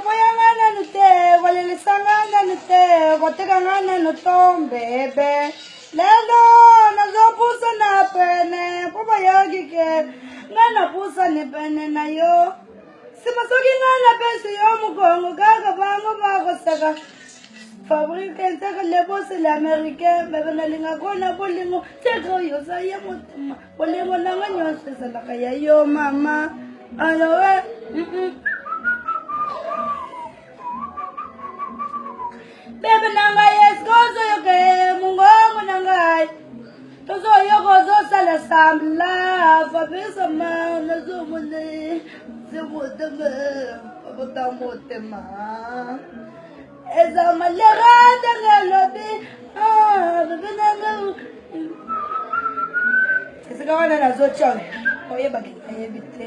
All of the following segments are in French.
boyangananu te bolelisangananu te botekangananu tombebe lelo nazopusa na pene pobayokike nganapusa ni pene nayo simasokingana pesu yo mukongo kaka bango bakoseka fabriken seka lebosi la americain bebenalinga kona bolingo. Seka yosa ye motima bolingo nanga nyonseselaga ya yo mama. Alowe eh, mm, mm. bebe na ngai eske ozoyoka mongongo na ngai tozoyoka ozosala sambla fabisama nazomone zemotema abota motema eza malera ndenge alobi bebe na ngai esika wana nazotyange oyebaki nayebi te.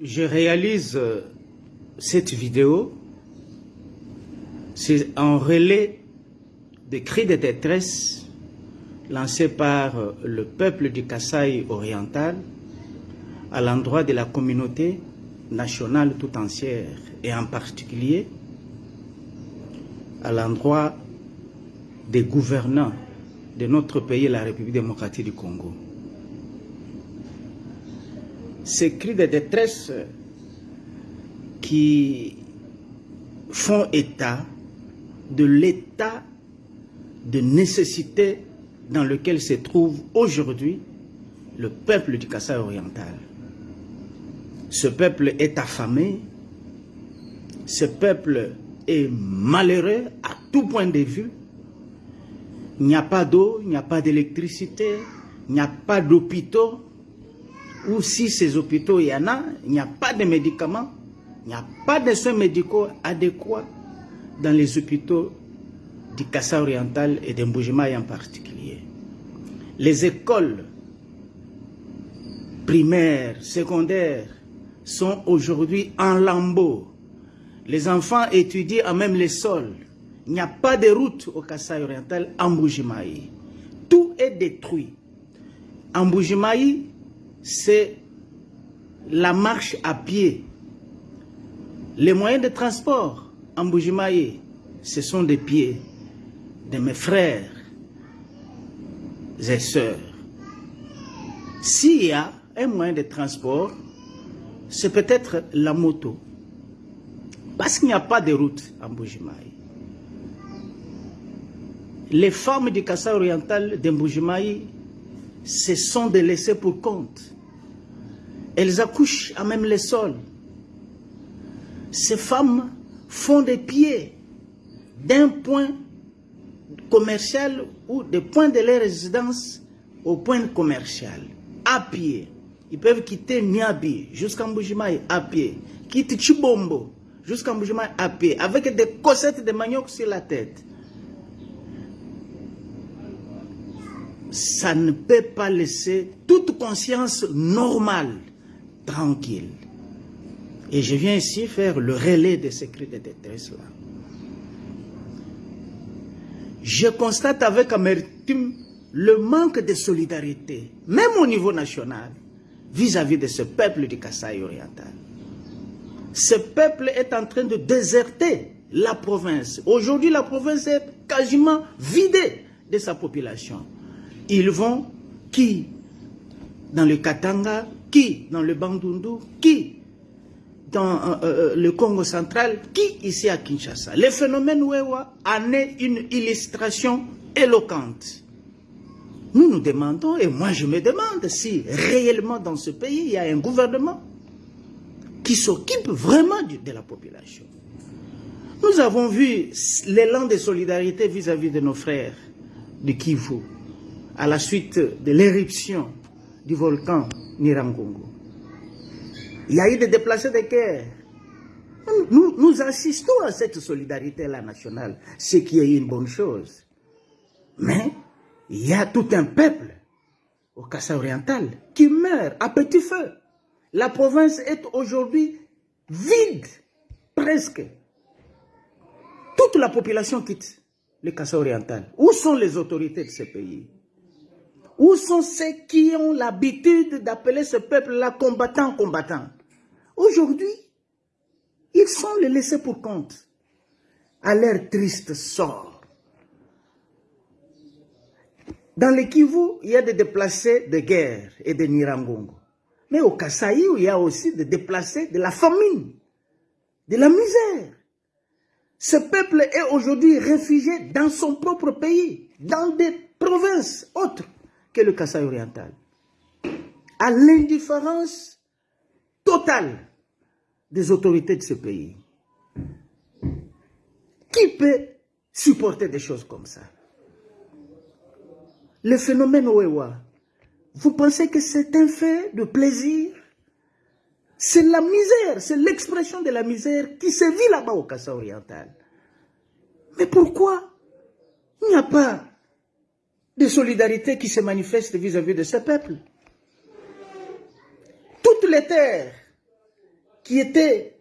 Je réalise euh, cette vidéo, c'est un relais de cris de détresse lancé par euh, le peuple du Kasaï oriental à l'endroit de la communauté nationale tout entière et en particulier à l'endroit des gouvernants de notre pays, la République démocratique du Congo. Ces cris de détresse qui font état de l'état de nécessité dans lequel se trouve aujourd'hui le peuple du Kassai oriental. Ce peuple est affamé, ce peuple est malheureux à tout point de vue. Il n'y a pas d'eau, il n'y a pas d'électricité, il n'y a pas d'hôpitaux, ou si ces hôpitaux il y en a, il n'y a pas de médicaments, il n'y a pas de soins médicaux adéquats dans les hôpitaux du Kassa oriental et d'Emboujimaï en particulier. Les écoles primaires, secondaires sont aujourd'hui en lambeaux. Les enfants étudient à même les sols. Il n'y a pas de route au Kassai oriental en Boujimaï. Tout est détruit. En Boujimaï, c'est la marche à pied. Les moyens de transport en Boujimaï, ce sont des pieds de mes frères et sœurs. S'il y a un moyen de transport, c'est peut-être la moto. Parce qu'il n'y a pas de route en Boujimaï. Les femmes du Kassa oriental d'Emboujimaï, ce sont des laissés pour compte. Elles accouchent à même les sols. Ces femmes font des pieds d'un point commercial ou des points de leur résidence au point commercial, à pied. Ils peuvent quitter Niabi jusqu'à Mboujimaï à pied, quitter Chibombo jusqu'à Mboujimaï à pied, avec des cossettes de manioc sur la tête. Ça ne peut pas laisser toute conscience normale tranquille. Et je viens ici faire le relais de ces cris de détresse-là. Je constate avec amertume le manque de solidarité, même au niveau national, vis-à-vis -vis de ce peuple du Kasaï oriental. Ce peuple est en train de déserter la province. Aujourd'hui, la province est quasiment vidée de sa population. Ils vont, qui? Dans le Katanga, qui? Dans le Bandundu, qui? Dans euh, euh, le Congo central, qui? Ici à Kinshasa. Le phénomène Wewa en est une illustration éloquente. Nous nous demandons, et moi je me demande si réellement dans ce pays il y a un gouvernement qui s'occupe vraiment de, de la population. Nous avons vu l'élan de solidarité vis-à-vis -vis de nos frères du Kivu à la suite de l'éruption du volcan Nirangongo. Il y a eu des déplacés de guerre. Nous, nous assistons à cette solidarité-là nationale, ce qui est une bonne chose. Mais il y a tout un peuple au Cassa oriental qui meurt à petit feu. La province est aujourd'hui vide, presque. Toute la population quitte le Cassa oriental. Où sont les autorités de ce pays? Où sont ceux qui ont l'habitude d'appeler ce peuple-là combattant, combattant? Aujourd'hui, ils sont les laissés pour compte à leur triste sort. Dans le Kivu, il y a des déplacés de guerre et de Nirangongo. Mais au Kasaï, il y a aussi des déplacés de la famine, de la misère. Ce peuple est aujourd'hui réfugié dans son propre pays, dans des provinces autres que le Kasaï oriental. À l'indifférence totale des autorités de ce pays. Qui peut supporter des choses comme ça? Le phénomène Oewa, vous pensez que c'est un fait de plaisir? C'est la misère, c'est l'expression de la misère qui se vit là-bas au Kassa oriental. Mais pourquoi il n'y a pas de solidarité qui se manifeste vis-à-vis -vis de ce peuple? Toutes les terres qui étaient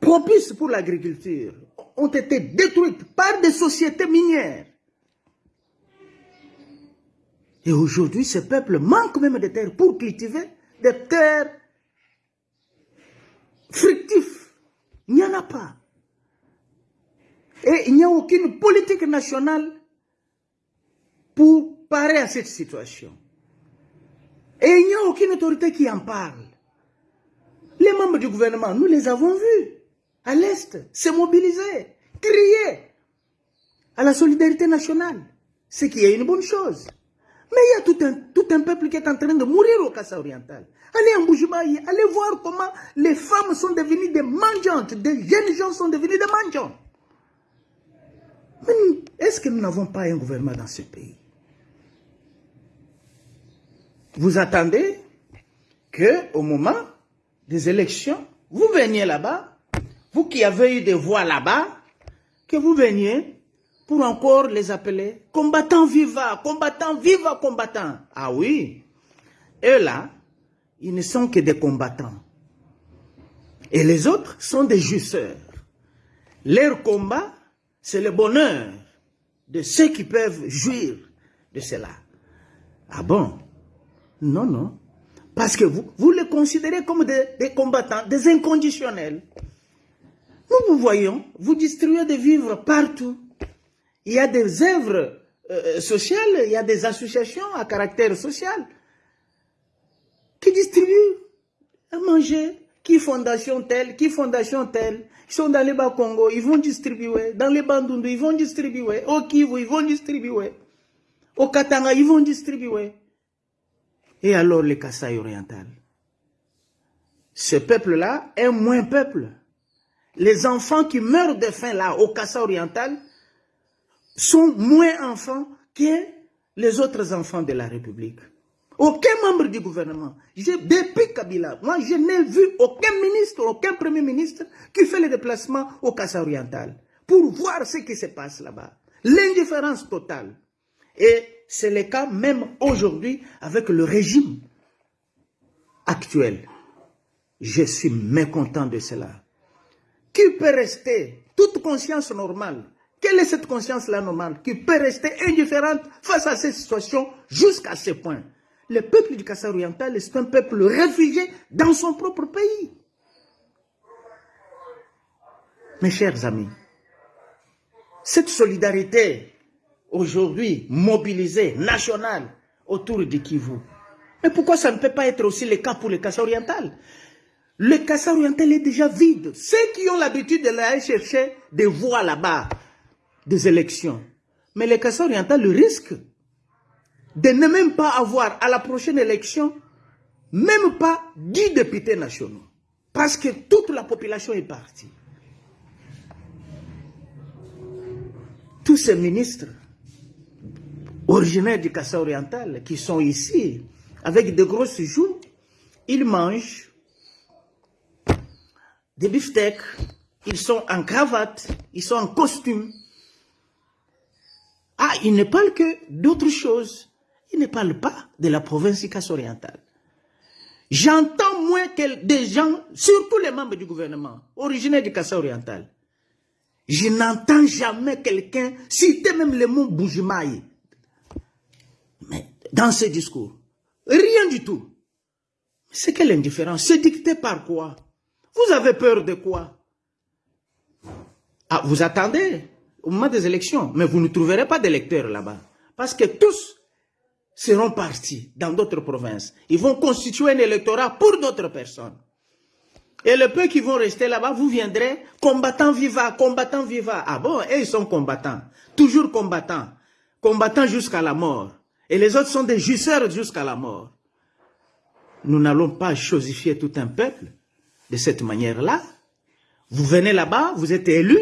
propices pour l'agriculture ont été détruites par des sociétés minières. Et aujourd'hui, ce peuple manque même de terres pour cultiver des terres fructives. Il n'y en a pas. Et il n'y a aucune politique nationale pour parer à cette situation. Et il n'y a aucune autorité qui en parle. Les membres du gouvernement, nous les avons vus à l'Est se mobiliser, crier à la solidarité nationale, ce qui est une bonne chose. Mais il y a tout un, tout un peuple qui est en train de mourir au Kassa oriental. Allez en Boujumaï, allez voir comment les femmes sont devenues des mangeantes, des jeunes gens sont devenus des mangeants. Mais est-ce que nous n'avons pas un gouvernement dans ce pays? Vous attendez qu'au moment des élections, vous veniez là-bas, vous qui avez eu des voix là-bas, que vous veniez pour encore les appeler combattants vivants, combattants vivants, combattants. Ah oui, eux là, ils ne sont que des combattants. Et les autres sont des jouisseurs. Leur combat, c'est le bonheur de ceux qui peuvent jouir de cela. Ah bon? Non, non. Parce que vous, vous les considérez comme des, combattants, des inconditionnels. Nous vous voyons, vous distribuez des vivres partout. Il y a des œuvres euh, sociales, il y a des associations à caractère social qui distribuent à manger. Qui fondation telle, qui fondation telle. Ils sont dans les bas Congo, ils vont distribuer. Dans les Bandundu, ils vont distribuer. Au Kivu, ils vont distribuer. Au Katanga, ils vont distribuer. Et alors les Kassai oriental. Ce peuple-là est moins peuple. Les enfants qui meurent de faim là, au Kassai oriental, sont moins enfants que les autres enfants de la République. Aucun membre du gouvernement, depuis Kabila, moi je n'ai vu aucun ministre, aucun premier ministre qui fait le déplacement au Kassa oriental pour voir ce qui se passe là-bas. L'indifférence totale. Et c'est le cas même aujourd'hui avec le régime actuel. Je suis mécontent de cela. Qui peut rester? Toute conscience normale Quelle est cette conscience-là normale qui peut rester indifférente face à cette situation jusqu'à ce point? Le peuple du Kassa oriental est un peuple réfugié dans son propre pays. Mes chers amis, cette solidarité aujourd'hui mobilisée, nationale, autour du Kivu, mais pourquoi ça ne peut pas être aussi le cas pour le Kassa oriental? Le Kassa oriental est déjà vide. Ceux qui ont l'habitude de aller chercher des voix là-bas, des élections. Mais le Kassa oriental le risque de ne même pas avoir à la prochaine élection, même pas 10 députés nationaux. Parce que toute la population est partie. Tous ces ministres originaires du Cassa oriental qui sont ici, avec de grosses joues, ils mangent des beefsteaks, ils sont en cravate, ils sont en costume. Ah, ils ne parlent que d'autres choses. Ils ne parlent pas de la province du Cassa oriental. J'entends moins que des gens, surtout les membres du gouvernement, originaires du Cassa oriental. Je n'entends jamais quelqu'un citer même le mot Boujimaï dans ce discours. Rien du tout. C'est quelle indifférence C'est dicté par quoi? Vous avez peur de quoi? Ah, vous attendez? Au moment des élections, mais vous ne trouverez pas d'électeurs là-bas. Parce que tous seront partis dans d'autres provinces. Ils vont constituer un électorat pour d'autres personnes. Et le peu qui vont rester là-bas, vous viendrez, combattant viva, combattant viva. Ah bon, et ils sont combattants, toujours combattants, combattants jusqu'à la mort. Et les autres sont des justeurs jusqu'à la mort. Nous n'allons pas chosifier tout un peuple de cette manière-là. Vous venez là-bas, vous êtes élu,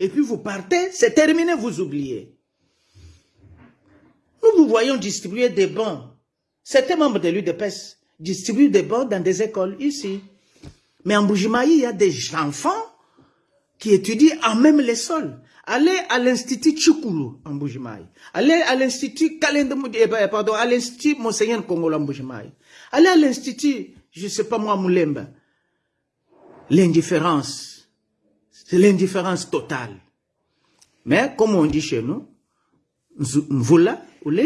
et puis vous partez, c'est terminé, vous oubliez. Nous vous voyons distribuer des bons. Certains membres de l'UDPS distribuent des bons dans des écoles ici. Mais en Boujimaï, il y a des enfants qui étudient en même les sols. Allez à l'Institut Chukulu en Boujimaï. Allez à l'Institut eh ben, pardon, à l'Institut Monseigneur Congolo en Boujimaï. Allez à l'Institut, je sais pas moi, Moulemba. L'indifférence, c'est l'indifférence totale. Mais comme on dit chez nous, Mvula, ou le